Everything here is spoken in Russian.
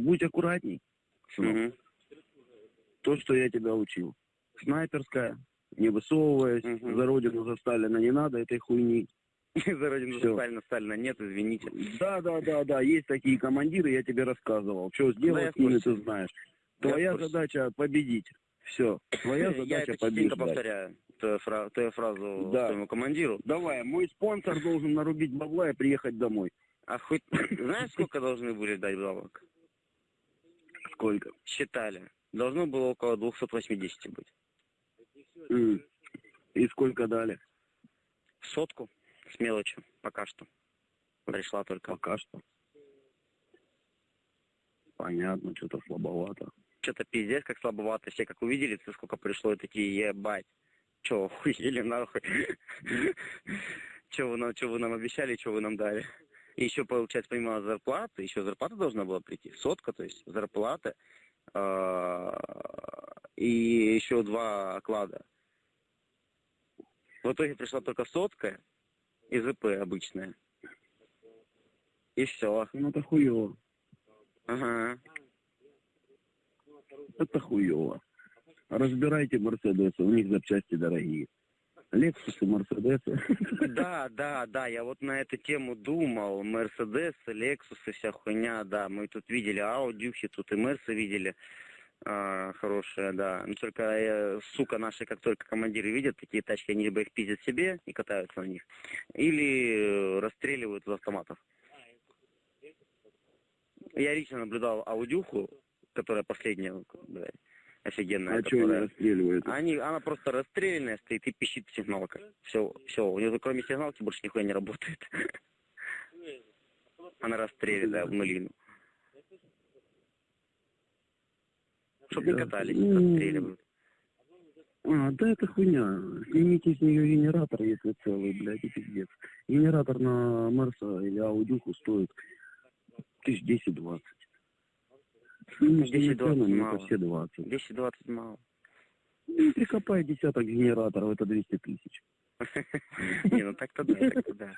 Будь аккуратней, сынок. Мгм. То, что я тебя учил. Снайперская, не высовываясь, Мгм. за родину за Сталина не надо этой хуйни. За родину Всё. Сталина, Сталина нет, извините. Да, да, да, да, есть такие командиры, я тебе рассказывал. Что я сделать с ними, ты знаешь. Я Твоя задача победить. Все. Твоя Я задача это победить. повторяю, твою, фра- твою фразу Да. своему командиру. Давай, мой спонсор должен нарубить бабла и приехать домой. А хоть знаешь, сколько должны были дать бабок? Сколько? Считали. Должно было около 280 быть. М. И сколько дали? Сотку с мелочью пока что. Пришла только. Пока что. Понятно, что-то слабовато. Что-то пиздец, как слабовато. Все как увидели, ты сколько пришло, и такие, ебать. Че, охуели нахуй? Че вы нам обещали, что вы нам дали? Еще, получается, помимо зарплаты, еще зарплата должна была прийти. Сотка, то есть зарплата. а, И еще два оклада. В итоге пришла только сотка и ЗП обычная. И все. Ну, это хуево. Ага. Это хуево. Разбирайте Мерседесы, у них запчасти дорогие. Лексусы, Мерседесы. Да, да, да, я вот на эту тему думал. Мерседес, Лексус и вся хуйня, да. Мы тут видели Аудюхи, тут и Мерсы видели. А, хорошие, да. Но только, э, сука, наши, как только командиры видят такие тачки, они либо их пиздят себе и катаются на них, или э, расстреливают из автоматов. Я лично наблюдал Аудюху, которая последняя, блядь, офигенная. А что они которая- расстреливают? они, она просто расстрелянная стоит и пищит сигналка. Все, все, у нее кроме сигналки больше нихуя не работает. Она расстреляна в нулину. Чтоб не катались, Ну, расстреливают. А, да это хуйня. Снимите с нее генератор, если целый, блядь, и пиздец. Генератор на Мерса или Аудюху стоит тысяч десять-двадцать. Снимешь 10-20 ценами, мало. все 20. 10-20 мало. Ну, прикопай десяток генераторов, это 200 тысяч. Не, ну так-то да, так-то да.